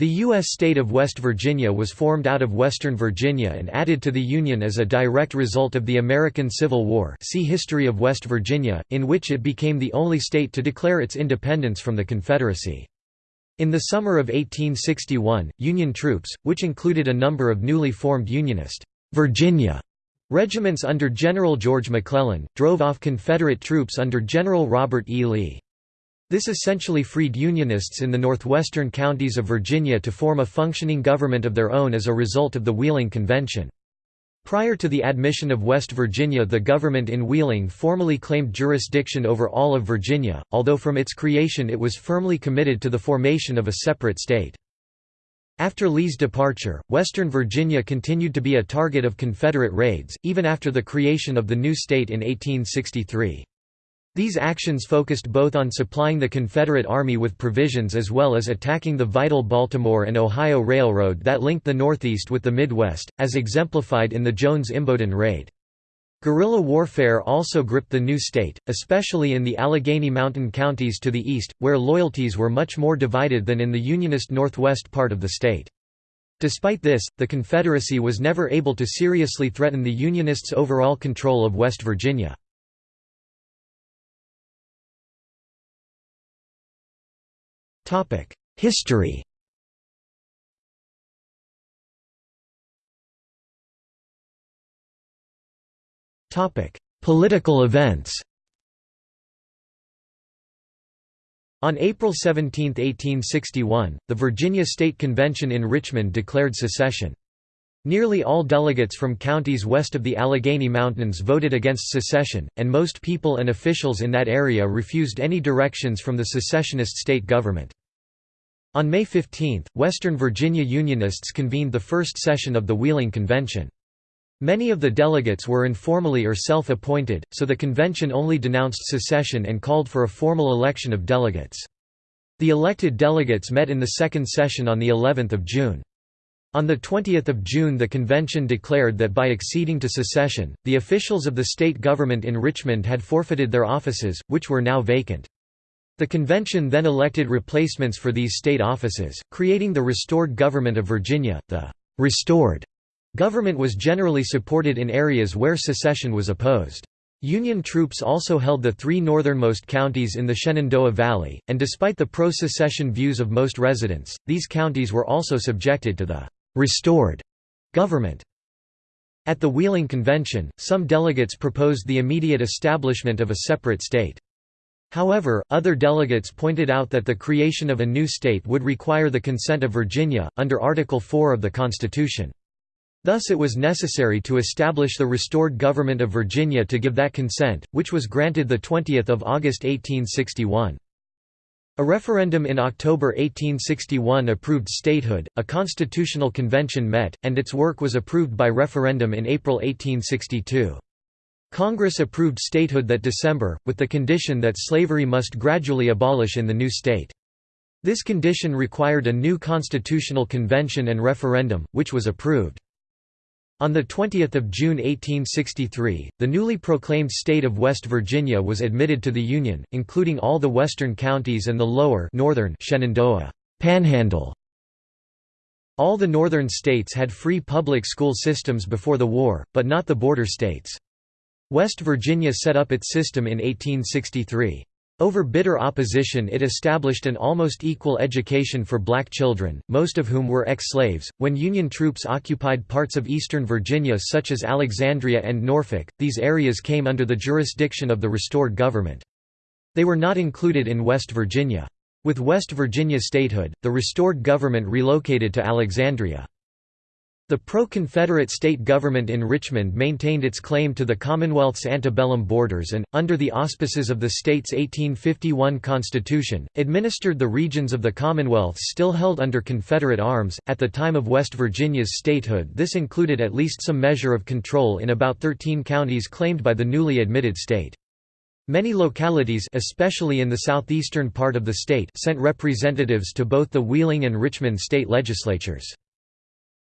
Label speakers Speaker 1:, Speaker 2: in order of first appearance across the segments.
Speaker 1: The U.S. state of West Virginia was formed out of Western Virginia and added to the Union as a direct result of the American Civil War see History of West Virginia, in which it became the only state to declare its independence from the Confederacy. In the summer of 1861, Union troops, which included a number of newly formed Unionist Virginia regiments under General George McClellan, drove off Confederate troops under General Robert E. Lee. This essentially freed Unionists in the northwestern counties of Virginia to form a functioning government of their own as a result of the Wheeling Convention. Prior to the admission of West Virginia the government in Wheeling formally claimed jurisdiction over all of Virginia, although from its creation it was firmly committed to the formation of a separate state. After Lee's departure, Western Virginia continued to be a target of Confederate raids, even after the creation of the new state in 1863. These actions focused both on supplying the Confederate Army with provisions as well as attacking the vital Baltimore and Ohio Railroad that linked the Northeast with the Midwest, as exemplified in the Jones-Imboden raid. Guerrilla warfare also gripped the new state, especially in the Allegheny Mountain counties to the east, where loyalties were much more divided than in the Unionist northwest part of the state. Despite this, the Confederacy was never able to seriously threaten the Unionists' overall control of West Virginia. History Political events On April 17, 1861, the Virginia State Convention in Richmond declared secession. Nearly all delegates from counties west of the Allegheny Mountains voted against secession, and most people and officials in that area refused any directions from the secessionist state government. On May 15, Western Virginia Unionists convened the first session of the Wheeling Convention. Many of the delegates were informally or self-appointed, so the convention only denounced secession and called for a formal election of delegates. The elected delegates met in the second session on the 11th of June. On 20 June the convention declared that by acceding to secession, the officials of the state government in Richmond had forfeited their offices, which were now vacant. The convention then elected replacements for these state offices, creating the restored government of Virginia. The restored government was generally supported in areas where secession was opposed. Union troops also held the three northernmost counties in the Shenandoah Valley, and despite the pro-secession views of most residents, these counties were also subjected to the restored government. At the Wheeling Convention, some delegates proposed the immediate establishment of a separate state. However, other delegates pointed out that the creation of a new state would require the consent of Virginia, under Article 4 of the Constitution. Thus it was necessary to establish the restored government of Virginia to give that consent, which was granted 20 August 1861. A referendum in October 1861 approved statehood, a constitutional convention met, and its work was approved by referendum in April 1862. Congress approved statehood that December, with the condition that slavery must gradually abolish in the new state. This condition required a new constitutional convention and referendum, which was approved. On 20 June 1863, the newly proclaimed state of West Virginia was admitted to the Union, including all the western counties and the lower northern Shenandoah Panhandle. All the northern states had free public school systems before the war, but not the border states. West Virginia set up its system in 1863. Over bitter opposition it established an almost equal education for black children, most of whom were ex-slaves. When Union troops occupied parts of eastern Virginia such as Alexandria and Norfolk, these areas came under the jurisdiction of the restored government. They were not included in West Virginia. With West Virginia statehood, the restored government relocated to Alexandria. The pro-Confederate state government in Richmond maintained its claim to the Commonwealth's antebellum borders and, under the auspices of the state's 1851 Constitution, administered the regions of the Commonwealth still held under Confederate arms. At the time of West Virginia's statehood this included at least some measure of control in about 13 counties claimed by the newly admitted state. Many localities especially in the southeastern part of the state sent representatives to both the Wheeling and Richmond state legislatures.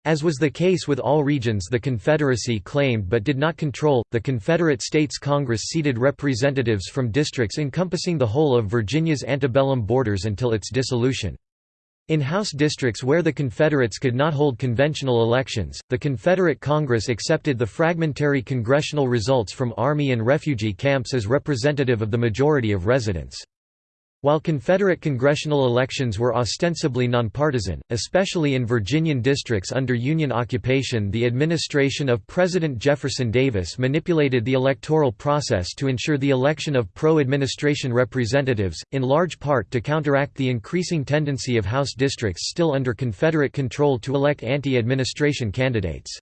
Speaker 1: As was the case with all regions the Confederacy claimed but did not control, the Confederate States Congress seated representatives from districts encompassing the whole of Virginia's antebellum borders until its dissolution. In House districts where the Confederates could not hold conventional elections, the Confederate Congress accepted the fragmentary congressional results from Army and refugee camps as representative of the majority of residents. While Confederate congressional elections were ostensibly nonpartisan, especially in Virginian districts under Union occupation the administration of President Jefferson Davis manipulated the electoral process to ensure the election of pro-administration representatives, in large part to counteract the increasing tendency of House districts still under Confederate control to elect anti-administration candidates.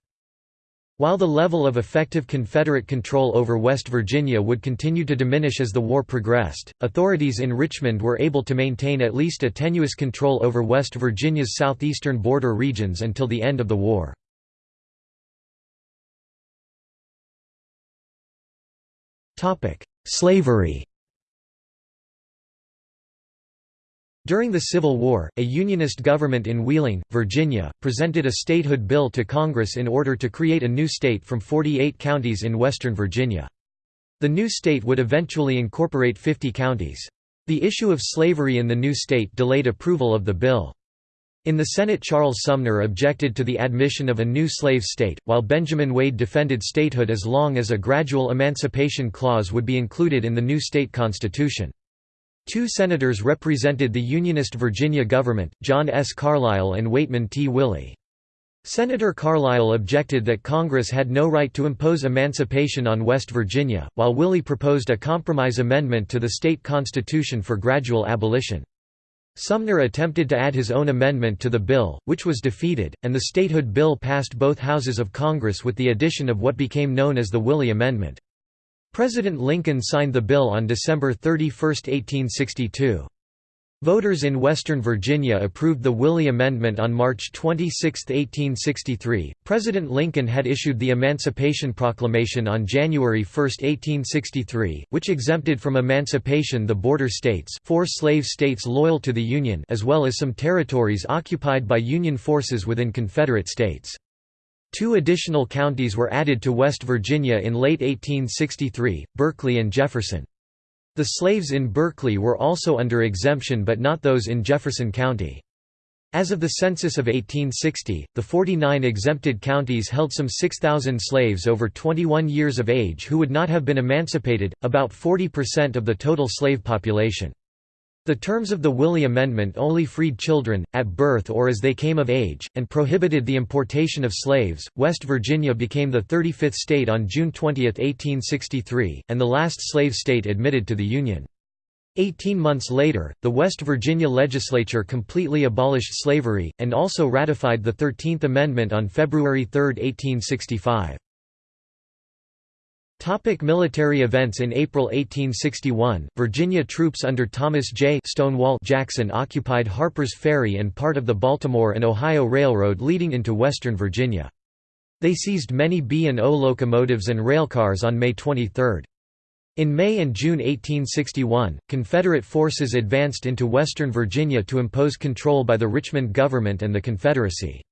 Speaker 1: While the level of effective Confederate control over West Virginia would continue to diminish as the war progressed, authorities in Richmond were able to maintain at least a tenuous control over West Virginia's southeastern border regions until the end of the war. Slavery During the Civil War, a Unionist government in Wheeling, Virginia, presented a statehood bill to Congress in order to create a new state from 48 counties in western Virginia. The new state would eventually incorporate 50 counties. The issue of slavery in the new state delayed approval of the bill. In the Senate Charles Sumner objected to the admission of a new slave state, while Benjamin Wade defended statehood as long as a gradual emancipation clause would be included in the new state constitution. Two senators represented the Unionist Virginia government, John S. Carlisle and Waitman T. Willey. Senator Carlisle objected that Congress had no right to impose emancipation on West Virginia, while Willey proposed a compromise amendment to the state constitution for gradual abolition. Sumner attempted to add his own amendment to the bill, which was defeated, and the statehood bill passed both houses of Congress with the addition of what became known as the Willey Amendment. President Lincoln signed the bill on December 31, 1862. Voters in Western Virginia approved the Willey Amendment on March 26, 1863. President Lincoln had issued the Emancipation Proclamation on January 1, 1863, which exempted from emancipation the border states, four slave states loyal to the Union, as well as some territories occupied by Union forces within Confederate states. Two additional counties were added to West Virginia in late 1863, Berkeley and Jefferson. The slaves in Berkeley were also under exemption but not those in Jefferson County. As of the census of 1860, the 49 exempted counties held some 6,000 slaves over 21 years of age who would not have been emancipated, about 40% of the total slave population. The terms of the Willey Amendment only freed children, at birth or as they came of age, and prohibited the importation of slaves. West Virginia became the 35th state on June 20, 1863, and the last slave state admitted to the Union. Eighteen months later, the West Virginia legislature completely abolished slavery, and also ratified the Thirteenth Amendment on February 3, 1865. Topic military events In April 1861, Virginia troops under Thomas J. Stonewall Jackson occupied Harper's Ferry and part of the Baltimore and Ohio Railroad leading into western Virginia. They seized many B&O locomotives and railcars on May 23. In May and June 1861, Confederate forces advanced into western Virginia to impose control by the Richmond government and the Confederacy.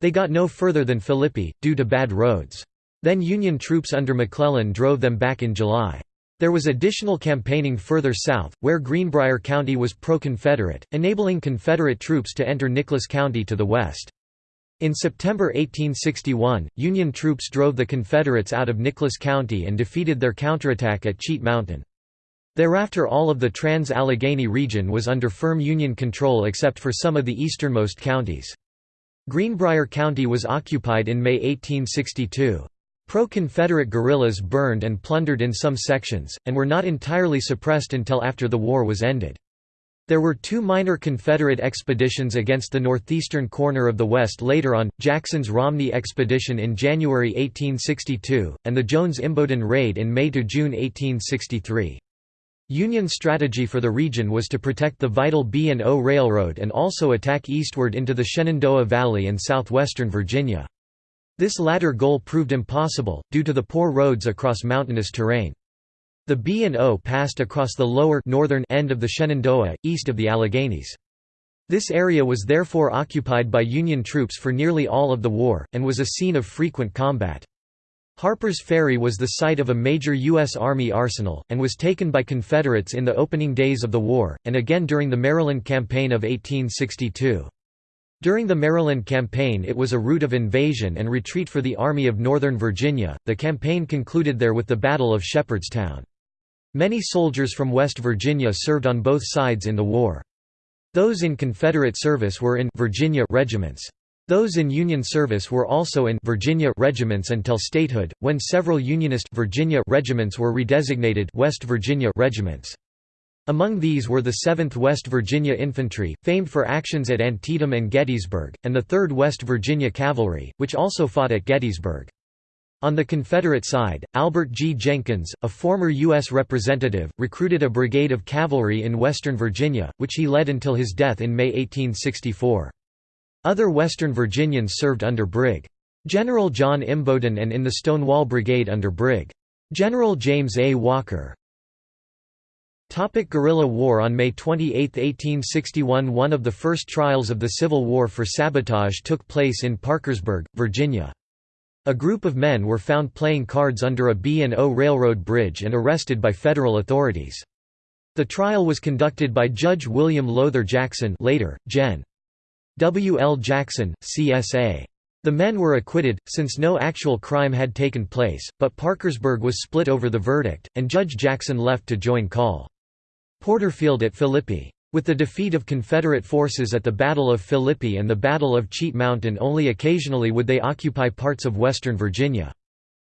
Speaker 1: They got no further than Philippi, due to bad roads. Then Union troops under McClellan drove them back in July. There was additional campaigning further south, where Greenbrier County was pro-Confederate, enabling Confederate troops to enter Nicholas County to the west. In September 1861, Union troops drove the Confederates out of Nicholas County and defeated their counterattack at Cheat Mountain. Thereafter all of the Trans-Allegheny region was under firm Union control except for some of the easternmost counties. Greenbrier County was occupied in May 1862. Pro-Confederate guerrillas burned and plundered in some sections, and were not entirely suppressed until after the war was ended. There were two minor Confederate expeditions against the northeastern corner of the West later on, Jackson's Romney expedition in January 1862, and the Jones-Imboden raid in May–June 1863. Union strategy for the region was to protect the vital B&O Railroad and also attack eastward into the Shenandoah Valley and southwestern Virginia. This latter goal proved impossible, due to the poor roads across mountainous terrain. The B&O passed across the lower northern end of the Shenandoah, east of the Alleghenies. This area was therefore occupied by Union troops for nearly all of the war, and was a scene of frequent combat. Harper's Ferry was the site of a major U.S. Army arsenal, and was taken by Confederates in the opening days of the war, and again during the Maryland Campaign of 1862. During the Maryland Campaign it was a route of invasion and retreat for the Army of Northern Virginia. The campaign concluded there with the Battle of Shepherdstown. Many soldiers from West Virginia served on both sides in the war. Those in Confederate service were in Virginia regiments. Those in Union service were also in Virginia regiments until statehood, when several Unionist Virginia regiments were redesignated West Virginia regiments. Among these were the 7th West Virginia Infantry, famed for actions at Antietam and Gettysburg, and the 3rd West Virginia Cavalry, which also fought at Gettysburg. On the Confederate side, Albert G. Jenkins, a former U.S. representative, recruited a brigade of cavalry in western Virginia, which he led until his death in May 1864. Other Western Virginians served under Brig. General John Imboden and in the Stonewall Brigade under Brig. General James A. Walker. Topic guerrilla war On May 28, 1861 one of the first trials of the Civil War for sabotage took place in Parkersburg, Virginia. A group of men were found playing cards under a B&O railroad bridge and arrested by federal authorities. The trial was conducted by Judge William Lowther Jackson later, Gen. W. L. Jackson, CSA. The men were acquitted, since no actual crime had taken place, but Parkersburg was split over the verdict, and Judge Jackson left to join Col. Porterfield at Philippi. With the defeat of Confederate forces at the Battle of Philippi and the Battle of Cheat Mountain only occasionally would they occupy parts of western Virginia.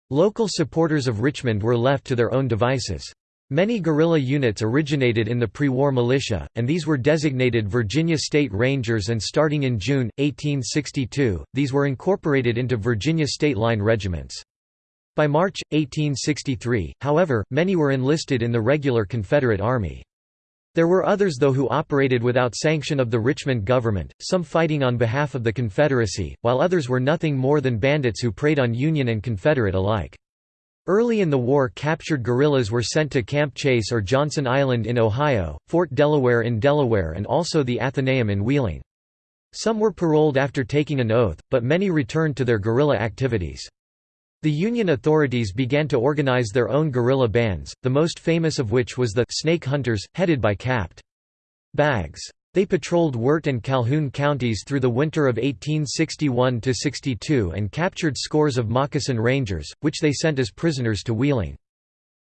Speaker 1: Local supporters of Richmond were left to their own devices. Many guerrilla units originated in the pre-war militia, and these were designated Virginia State Rangers and starting in June, 1862, these were incorporated into Virginia State Line regiments. By March, 1863, however, many were enlisted in the regular Confederate Army. There were others though who operated without sanction of the Richmond government, some fighting on behalf of the Confederacy, while others were nothing more than bandits who preyed on Union and Confederate alike. Early in the war captured guerrillas were sent to Camp Chase or Johnson Island in Ohio, Fort Delaware in Delaware and also the Athenaeum in Wheeling. Some were paroled after taking an oath, but many returned to their guerrilla activities. The Union authorities began to organize their own guerrilla bands, the most famous of which was the Snake Hunters, headed by Capt. Baggs. They patrolled Wirt and Calhoun counties through the winter of 1861–62 and captured scores of Moccasin Rangers, which they sent as prisoners to Wheeling.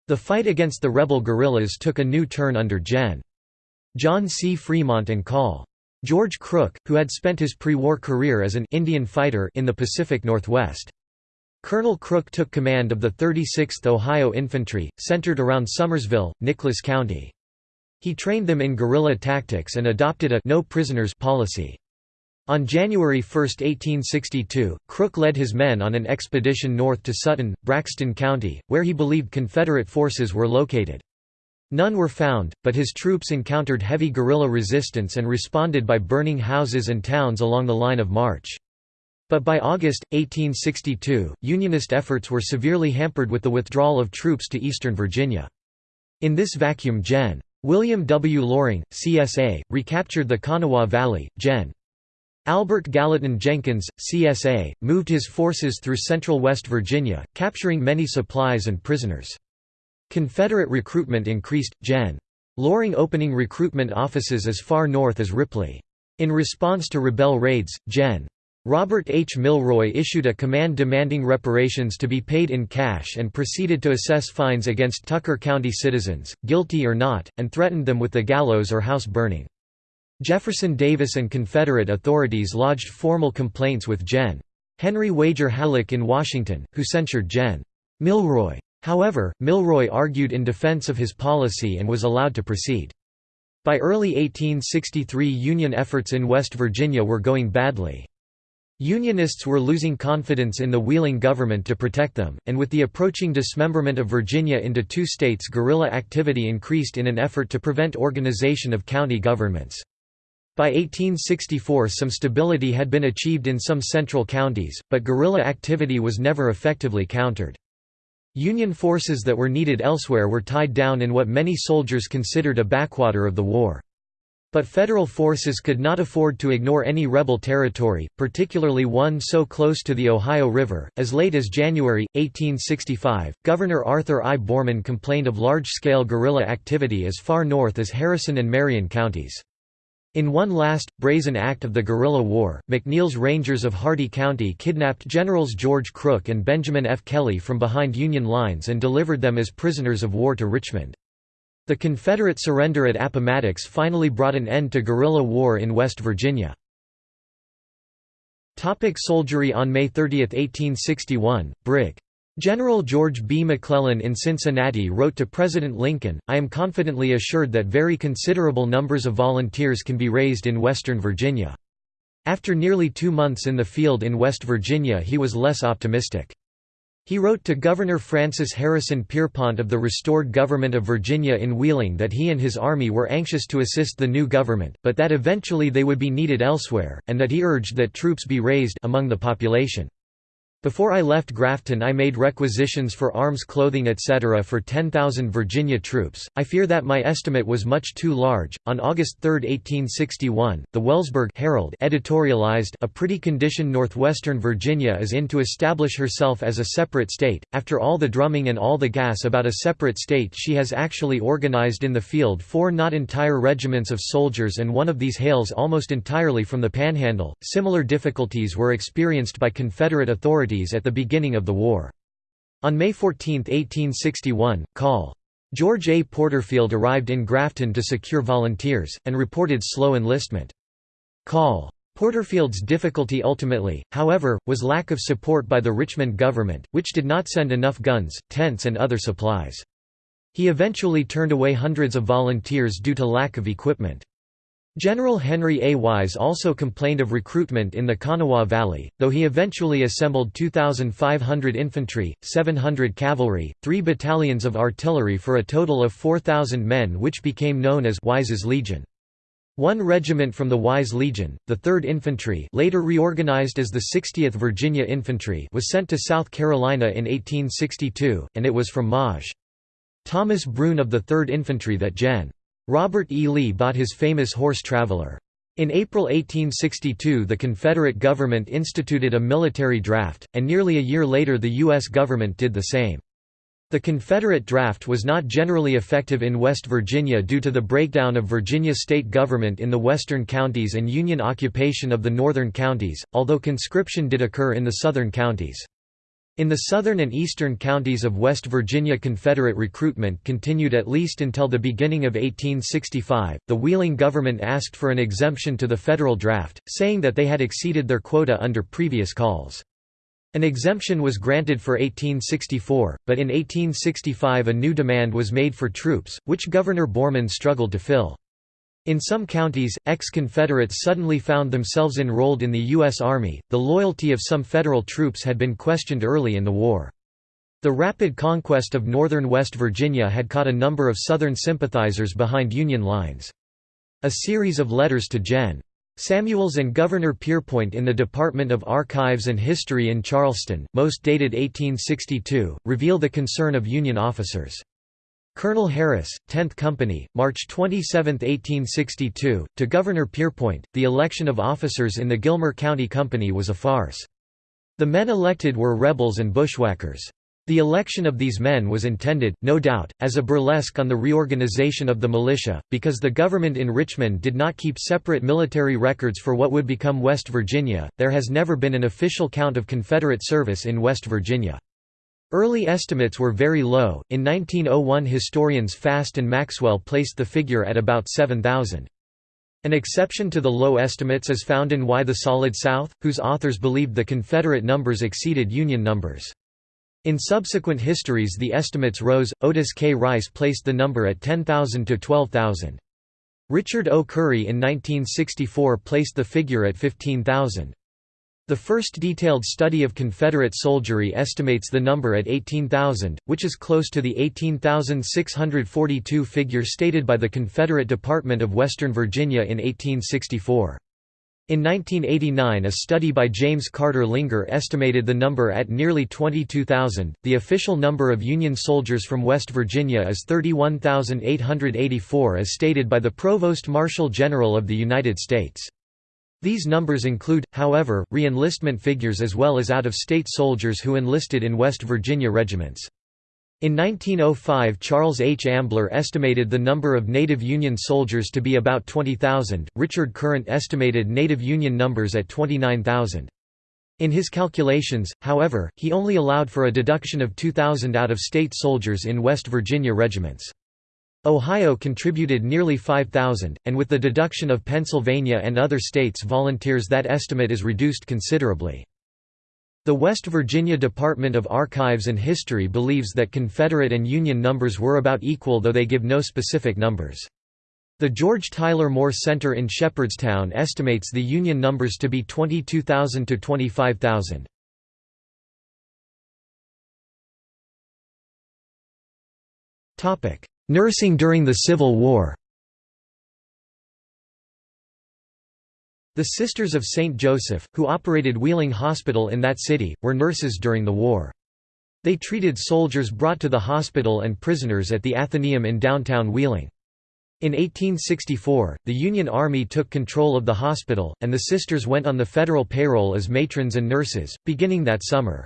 Speaker 1: The fight against the rebel guerrillas took a new turn under Gen. John C. Fremont and Col. George Crook, who had spent his pre-war career as an Indian fighter in the Pacific Northwest. Colonel Crook took command of the 36th Ohio Infantry, centered around Summersville, Nicholas County. He trained them in guerrilla tactics and adopted a no prisoners policy. On January 1, 1862, Crook led his men on an expedition north to Sutton, Braxton County, where he believed Confederate forces were located. None were found, but his troops encountered heavy guerrilla resistance and responded by burning houses and towns along the line of march. But by August, 1862, Unionist efforts were severely hampered with the withdrawal of troops to eastern Virginia. In this vacuum Gen. William W. Loring, CSA, recaptured the Kanawha Valley. Gen. Albert Gallatin Jenkins, CSA, moved his forces through central West Virginia, capturing many supplies and prisoners. Confederate recruitment increased, Gen. Loring opening recruitment offices as far north as Ripley. In response to rebel raids, Gen. Robert H. Milroy issued a command demanding reparations to be paid in cash and proceeded to assess fines against Tucker County citizens, guilty or not, and threatened them with the gallows or house burning. Jefferson Davis and Confederate authorities lodged formal complaints with Gen. Henry Wager Halleck in Washington, who censured Gen. Milroy. However, Milroy argued in defense of his policy and was allowed to proceed. By early 1863 Union efforts in West Virginia were going badly. Unionists were losing confidence in the Wheeling government to protect them, and with the approaching dismemberment of Virginia into two states guerrilla activity increased in an effort to prevent organization of county governments. By 1864 some stability had been achieved in some central counties, but guerrilla activity was never effectively countered. Union forces that were needed elsewhere were tied down in what many soldiers considered a backwater of the war. But Federal forces could not afford to ignore any rebel territory, particularly one so close to the Ohio River. As late as January, 1865, Governor Arthur I. Boreman complained of large scale guerrilla activity as far north as Harrison and Marion counties. In one last, brazen act of the guerrilla war, McNeill's Rangers of Hardy County kidnapped Generals George Crook and Benjamin F. Kelley from behind Union lines and delivered them as prisoners of war to Richmond. The Confederate surrender at Appomattox finally brought an end to guerrilla war in West Virginia. Topic soldiery On May 30, 1861, Brig. General George B. McClellan in Cincinnati wrote to President Lincoln, I am confidently assured that very considerable numbers of volunteers can be raised in Western Virginia. After nearly two months in the field in West Virginia he was less optimistic. He wrote to Governor Francis Harrison Pierpont of the restored government of Virginia in Wheeling that he and his army were anxious to assist the new government, but that eventually they would be needed elsewhere, and that he urged that troops be raised among the population. Before I left Grafton I made requisitions for arms clothing etc. for 10,000 Virginia troops, I fear that my estimate was much too large. On August 3, 1861, the Wellsburg Herald editorialized A pretty condition northwestern Virginia is in to establish herself as a separate state, after all the drumming and all the gas about a separate state she has actually organized in the field four not entire regiments of soldiers and one of these hails almost entirely from the Panhandle. Similar difficulties were experienced by Confederate authorities at the beginning of the war. On May 14, 1861, Col. George A. Porterfield arrived in Grafton to secure volunteers, and reported slow enlistment. Col. Porterfield's difficulty ultimately, however, was lack of support by the Richmond government, which did not send enough guns, tents and other supplies. He eventually turned away hundreds of volunteers due to lack of equipment. General Henry A. Wise also complained of recruitment in the Kanawha Valley, though he eventually assembled 2,500 infantry, 700 cavalry, three battalions of artillery for a total of 4,000 men which became known as Wise's Legion. One regiment from the Wise Legion, the 3rd Infantry later reorganized as the 60th Virginia Infantry was sent to South Carolina in 1862, and it was from Maj. Thomas Brune of the 3rd Infantry that Gen. Robert E. Lee bought his famous horse Traveler. In April 1862 the Confederate government instituted a military draft, and nearly a year later the U.S. government did the same. The Confederate draft was not generally effective in West Virginia due to the breakdown of Virginia state government in the western counties and Union occupation of the northern counties, although conscription did occur in the southern counties. In the southern and eastern counties of West Virginia Confederate recruitment continued at least until the beginning of 1865. The Wheeling government asked for an exemption to the federal draft, saying that they had exceeded their quota under previous calls. An exemption was granted for 1864, but in 1865 a new demand was made for troops, which Governor Boreman struggled to fill. In some counties, ex-Confederates suddenly found themselves enrolled in the U.S. Army. The loyalty of some Federal troops had been questioned early in the war. The rapid conquest of northern West Virginia had caught a number of Southern sympathizers behind Union lines. A series of letters to Gen. Samuels and Governor Pierpont in the Department of Archives and History in Charleston, most dated 1862, reveal the concern of Union officers. Colonel Harris, 10th Company, March 27, 1862, to Governor Pierpont, the election of officers in the Gilmer County Company was a farce. The men elected were rebels and bushwhackers. The election of these men was intended, no doubt, as a burlesque on the reorganization of the militia, because the government in Richmond did not keep separate military records for what would become West Virginia. There has never been an official count of Confederate service in West Virginia. Early estimates were very low. In 1901, historians Fast and Maxwell placed the figure at about 7,000. An exception to the low estimates is found in Why the Solid South, whose authors believed the Confederate numbers exceeded Union numbers. In subsequent histories the estimates rose, Otis K. Rice placed the number at 10,000 to 12,000. Richard O. Curry in 1964 placed the figure at 15,000. The first detailed study of Confederate soldiery estimates the number at 18,000, which is close to the 18,642 figure stated by the Confederate Department of Western Virginia in 1864. In 1989, a study by James Carter Linger estimated the number at nearly 22,000. The official number of Union soldiers from West Virginia is 31,884 as stated by the Provost Marshal General of the United States. These numbers include, however, re-enlistment figures as well as out-of-state soldiers who enlisted in West Virginia regiments. In 1905 Charles H. Ambler estimated the number of native Union soldiers to be about 20,000, Richard Current estimated native Union numbers at 29,000. In his calculations, however, he only allowed for a deduction of 2,000 out-of-state soldiers in West Virginia regiments. Ohio contributed nearly 5,000, and with the deduction of Pennsylvania and other states' volunteers that estimate is reduced considerably. The West Virginia Department of Archives and History believes that Confederate and Union numbers were about equal though they give no specific numbers. The George Tyler Moore Center in Shepherdstown estimates the Union numbers to be 22,000 to 25,000. Nursing during the Civil War The Sisters of St. Joseph, who operated Wheeling Hospital in that city, were nurses during the war. They treated soldiers brought to the hospital and prisoners at the Athenaeum in downtown Wheeling. In 1864, the Union Army took control of the hospital, and the sisters went on the federal payroll as matrons and nurses, beginning that summer.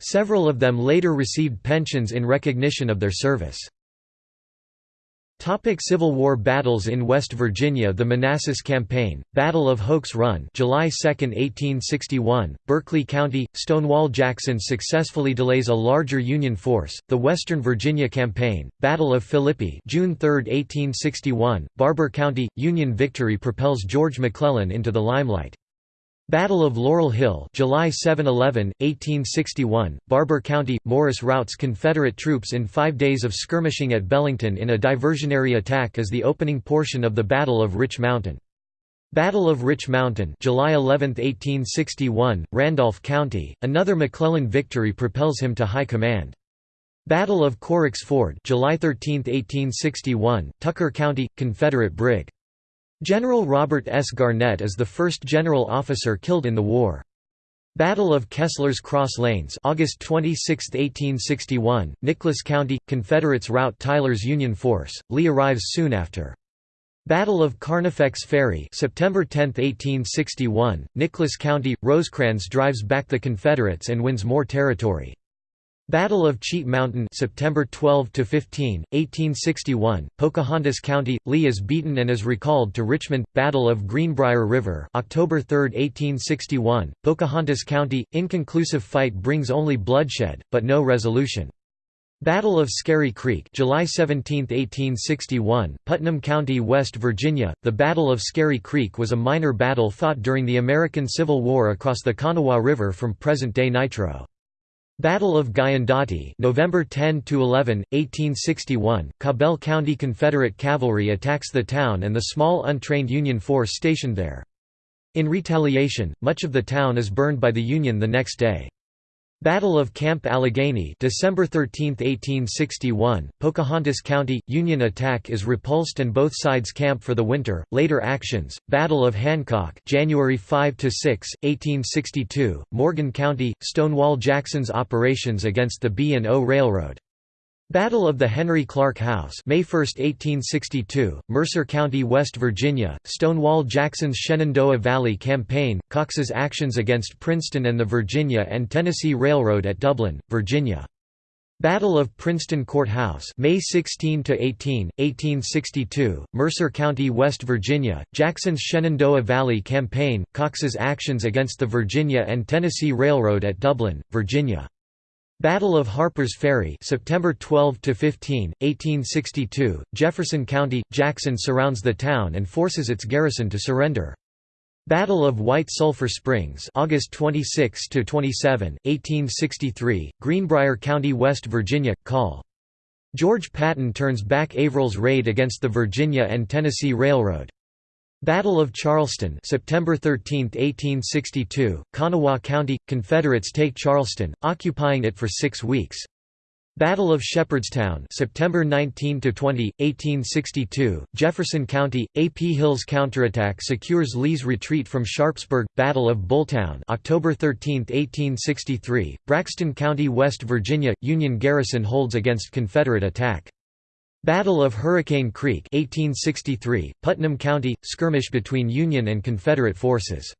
Speaker 1: Several of them later received pensions in recognition of their service. Topic Civil War battles in West Virginia. The Manassas Campaign, Battle of Hoke's Run July 2, 1861, Berkeley County, Stonewall Jackson successfully delays a larger Union force, the Western Virginia Campaign, Battle of Philippi June 3, 1861, Barbour County, Union victory propels George McClellan into the limelight. Battle of Laurel Hill July 7–11, 1861, Barbour County, Morris routs Confederate troops in five days of skirmishing at Belington in a diversionary attack as the opening portion of the Battle of Rich Mountain. Battle of Rich Mountain July 11, 1861, Randolph County, another McClellan victory propels him to high command. Battle of Corrick's Ford July 13, 1861, Tucker County, Confederate Brig. General Robert S. Garnett is the first general officer killed in the war. Battle of Kessler's Cross Lanes August 26, 1861, Nicholas County, Confederates rout Tyler's Union force, Lee arrives soon after. Battle of Carnifex Ferry September 10, 1861, Nicholas County, Rosecrans drives back the Confederates and wins more territory. Battle of Cheat Mountain September 12 to 15 1861 Pocahontas County Lee is beaten and is recalled to Richmond Battle of Greenbrier River October 3 1861 Pocahontas County inconclusive fight brings only bloodshed but no resolution. Battle of Scary Creek July 17, 1861 Putnam County West Virginia The Battle of Scary Creek was a minor battle fought during the American Civil War across the Kanawha River from present-day Nitro Battle of Guyandotte, November 10 to 11, 1861. Cabell County Confederate cavalry attacks the town and the small untrained Union force stationed there. In retaliation, much of the town is burned by the Union the next day. Battle of Camp Allegheny December 13, 1861, Pocahontas County, Union attack is repulsed and both sides camp for the winter. Later actions, Battle of Hancock January 5–6, 1862, Morgan County, Stonewall Jackson's operations against the B&O Railroad. Battle of the Henry Clark House May 1, 1862, Mercer County, West Virginia, Stonewall Jackson's Shenandoah Valley Campaign, Cox's actions against Princeton and the Virginia and Tennessee Railroad at Dublin, Virginia. Battle of Princeton Court House May 16 to 18, 1862, Mercer County, West Virginia, Jackson's Shenandoah Valley Campaign, Cox's actions against the Virginia and Tennessee Railroad at Dublin, Virginia. Battle of Harper's Ferry September 12 to 15 1862 Jefferson County Jackson surrounds the town and forces its garrison to surrender. Battle of White Sulphur Springs August 26 to 27 1863 Greenbrier County West Virginia call. George Patton turns back Averell's raid against the Virginia and Tennessee Railroad Battle of Charleston September 13, 1862, Kanawha County – Confederates take Charleston, occupying it for six weeks. Battle of Shepherdstown September 19 to 20 1862 Jefferson County AP Hill's counterattack secures Lee's retreat from Sharpsburg. Battle of Bulltown October 13 1863 Braxton County West Virginia Union garrison holds against Confederate attack Battle of Hurricane Creek 1863 Putnam County skirmish between Union and Confederate forces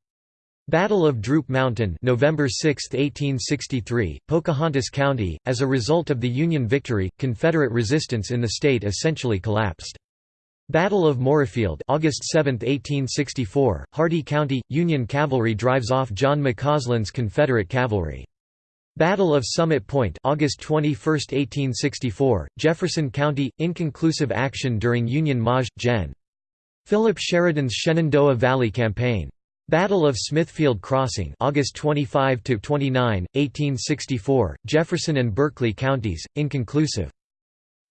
Speaker 1: Battle of Droop Mountain November 6, 1863, Pocahontas County. As a result of the Union victory, Confederate resistance in the state essentially collapsed. Battle of Moorefield August 7, 1864, Hardy County, Union cavalry drives off John McCausland's Confederate cavalry. Battle of Summit Point August 21, 1864, Jefferson County, inconclusive action during Union Maj. Gen. Philip Sheridan's Shenandoah Valley Campaign. Battle of Smithfield Crossing August 25 to 29 1864 Jefferson and Berkeley counties inconclusive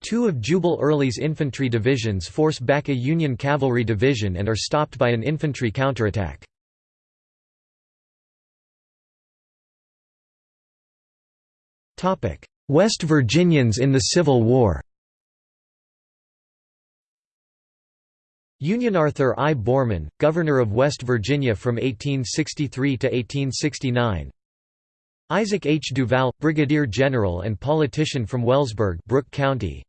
Speaker 1: Two of Jubal Early's infantry divisions force back a Union cavalry division and are stopped by an infantry counterattack. West Virginians in the Civil War Union Arthur I. Boreman, Governor of West Virginia from 1863 to 1869 Isaac H. Duval, Brigadier General and politician from Wellsburg Brooke County.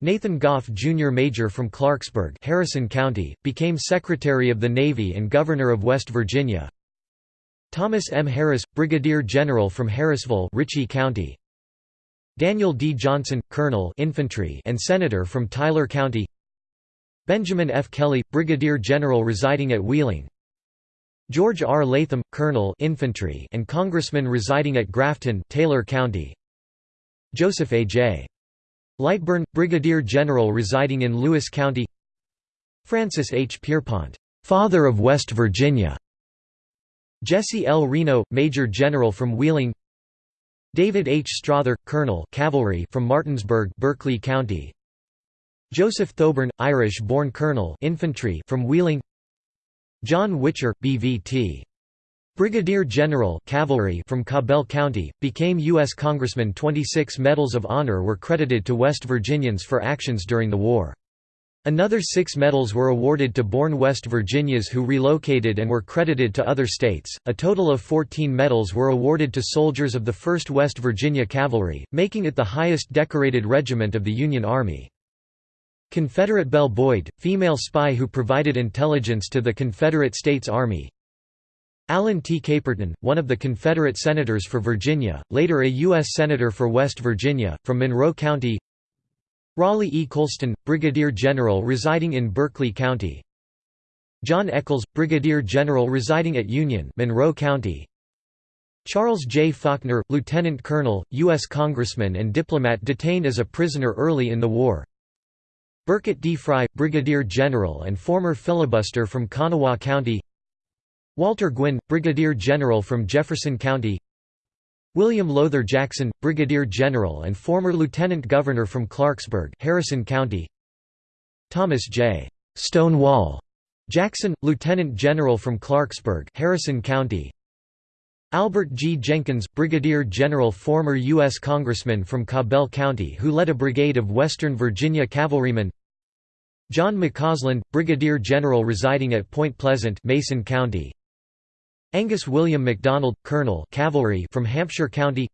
Speaker 1: Nathan Goff Jr. Major from Clarksburg Harrison County, became Secretary of the Navy and Governor of West Virginia. Thomas M. Harris, Brigadier General from Harrisville Ritchie County. Daniel D. Johnson, Colonel infantry and Senator from Tyler County Benjamin F. Kelley, Brigadier General residing at Wheeling George R. Latham, Colonel infantry and Congressman residing at Grafton Taylor County Joseph A. J. Lightburn, Brigadier General residing in Lewis County Francis H. Pierpont, "'Father of West Virginia' Jesse L. Reno, Major General from Wheeling David H. Strother, Colonel cavalry from Martinsburg Berkeley County Joseph Thoburn, Irish-born colonel infantry from Wheeling John Witcher, BVT. Brigadier General cavalry from Cabell County, became U.S. Congressman 26 Medals of Honor were credited to West Virginians for actions during the war. Another six medals were awarded to born West Virginians who relocated and were credited to other states. A total of 14 medals were awarded to soldiers of the 1st West Virginia Cavalry, making it the highest decorated regiment of the Union Army. Confederate Belle Boyd, female spy who provided intelligence to the Confederate States Army Allen T. Caperton, one of the Confederate senators for Virginia, later a U.S. Senator for West Virginia, from Monroe County Raleigh E. Colston, Brigadier General residing in Berkeley County John Echols, Brigadier General residing at Union Monroe County Charles J. Faulkner, Lieutenant Colonel, U.S. Congressman and diplomat detained as a prisoner early in the war Birkett D. Fry, Brigadier General and former filibuster from Kanawha County Walter Gwynn, Brigadier General from Jefferson County William Lowther Jackson, Brigadier General and former Lieutenant Governor from Clarksburg Harrison County Thomas J. Stonewall Jackson, Lieutenant General from Clarksburg Harrison County Albert G. Jenkins, Brigadier General former U.S. Congressman from Cabell County who led a brigade of Western Virginia cavalrymen John McCausland, Brigadier General residing at Point Pleasant Mason County. Angus William MacDonald, Colonel Cavalry from Hampshire County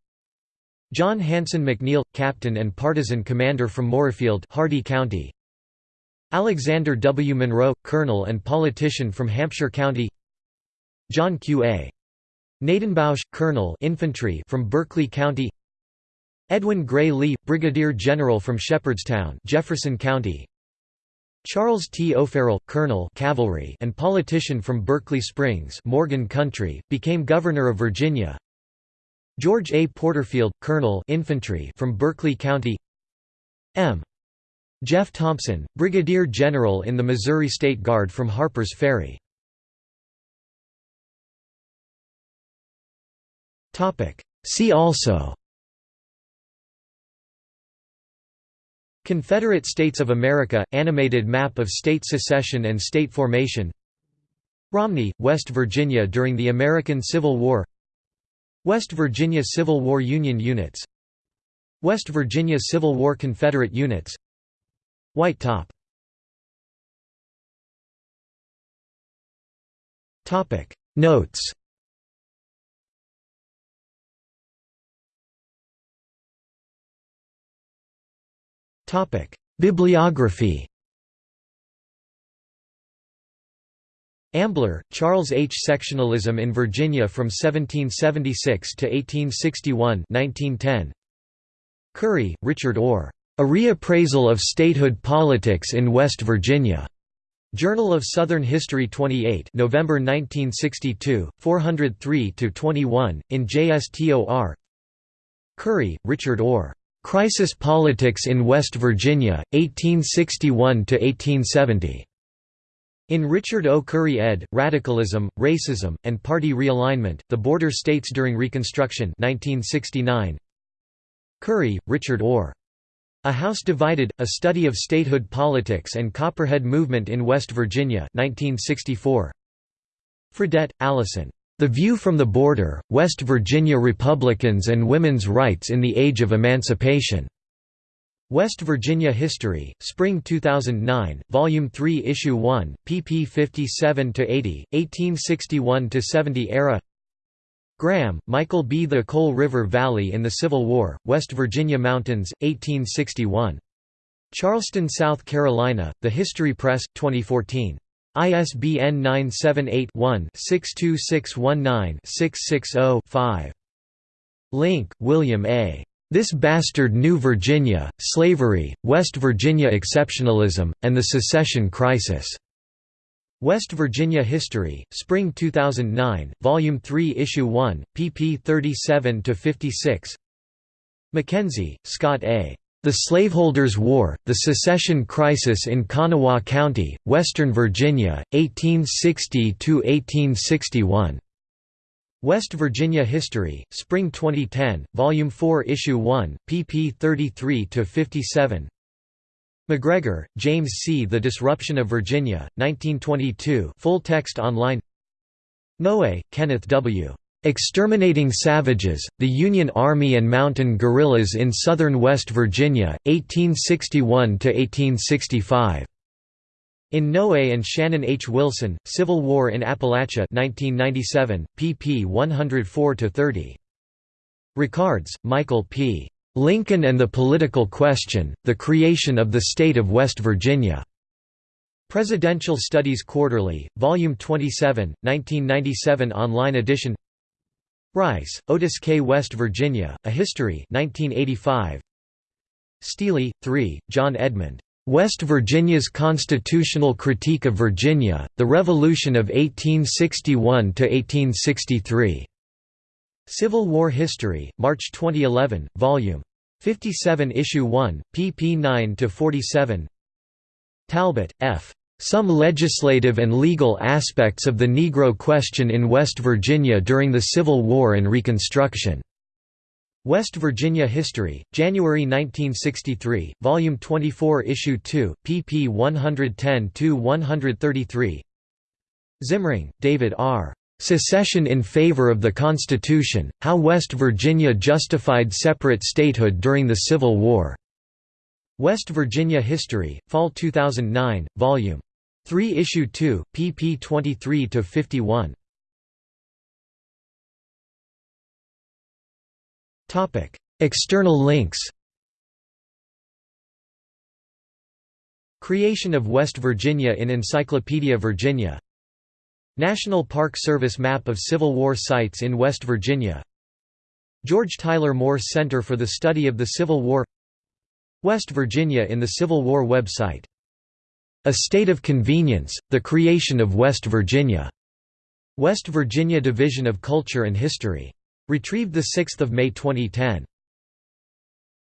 Speaker 1: John Hanson McNeill, Captain and Partisan Commander from Moorefield Hardy County. Alexander W. Monroe, Colonel and politician from Hampshire County John Q. A. Nadenbousch, Colonel infantry from Berkeley County Edwin Gray Lee, Brigadier General from Shepherdstown Jefferson County Charles T. O'Ferrall, Colonel cavalry and politician from Berkeley Springs Morgan Country, became Governor of Virginia. George A. Porterfield, Colonel infantry from Berkeley County M. Jeff Thompson, Brigadier General in the Missouri State Guard from Harper's Ferry. See also Confederate States of America – Animated map of state secession and state formation. Romney, West Virginia during the American Civil War. West Virginia Civil War Union units. West Virginia Civil War Confederate units. White Top. Notes Bibliography Ambler, Charles H. Sectionalism in Virginia from 1776 to 1861 1910. Curry, Richard Orr. A Reappraisal of Statehood Politics in West Virginia. Journal of Southern History 28 November 1962, 403–21, in JSTOR Curry, Richard Orr. Crisis Politics in West Virginia, 1861–1870. In Richard O. Curry ed., Radicalism, Racism, and Party Realignment, The Border States During Reconstruction 1969. Curry, Richard Orr. A House Divided, A Study of Statehood Politics and Copperhead Movement in West Virginia 1964. Fredette, Allison. The View from the Border, West Virginia Republicans and Women's Rights in the Age of Emancipation. West Virginia History, Spring 2009, Volume 3 Issue 1, pp 57–80, 1861–70 era Graham, Michael B. The Coal River Valley in the Civil War, West Virginia Mountains, 1861. Charleston, South Carolina, The History Press, 2014. ISBN 978-1-62619-660-5. Link, William A. This Bastard New Virginia, Slavery, West Virginia Exceptionalism, and the Secession Crisis. West Virginia History, Spring 2009, Volume 3 Issue 1, pp 37–56 Mackenzie, Scott A. The Slaveholders' War, The Secession Crisis in Kanawha County, Western Virginia, 1860–1861. West Virginia History, Spring 2010, Volume 4 Issue 1, pp 33–57 McGregor, James C. The Disruption of Virginia, 1922 full text online Noe, Kenneth W. Exterminating Savages, The Union Army and Mountain Guerrillas in Southern West Virginia, 1861–1865. In Noe and Shannon H. Wilson, Civil War in Appalachia 1997, pp 104–30. Ricards, Michael P. Lincoln and the Political Question, The Creation of the State of West Virginia. Presidential Studies Quarterly, Volume 27, 1997 online edition Rice, Otis K. West Virginia, A History 1985. Stealey, 3, John Edmund. West Virginia's Constitutional Critique of Virginia, The Revolution of 1861–1863. Civil War History, March 2011, Vol. 57 Issue 1, pp 9–47 Talbot, F. Some Legislative and Legal Aspects of the Negro Question in West Virginia During the Civil War and Reconstruction. West Virginia History, January 1963, Volume 24 Issue 2, pp 110–133 Zimring, David R. "'Secession in Favor of the Constitution, How West Virginia Justified Separate Statehood During the Civil War' West Virginia History, Fall 2009, Vol. 3 Issue 2, pp 23–51 External links. Creation of West Virginia in Encyclopedia Virginia. National Park Service map of Civil War sites in West Virginia. George Tyler Moore Center for the Study of the Civil War. West Virginia in the Civil War website A State of Convenience, the Creation of West Virginia. West Virginia Division of Culture and History Retrieved 6 May 2010.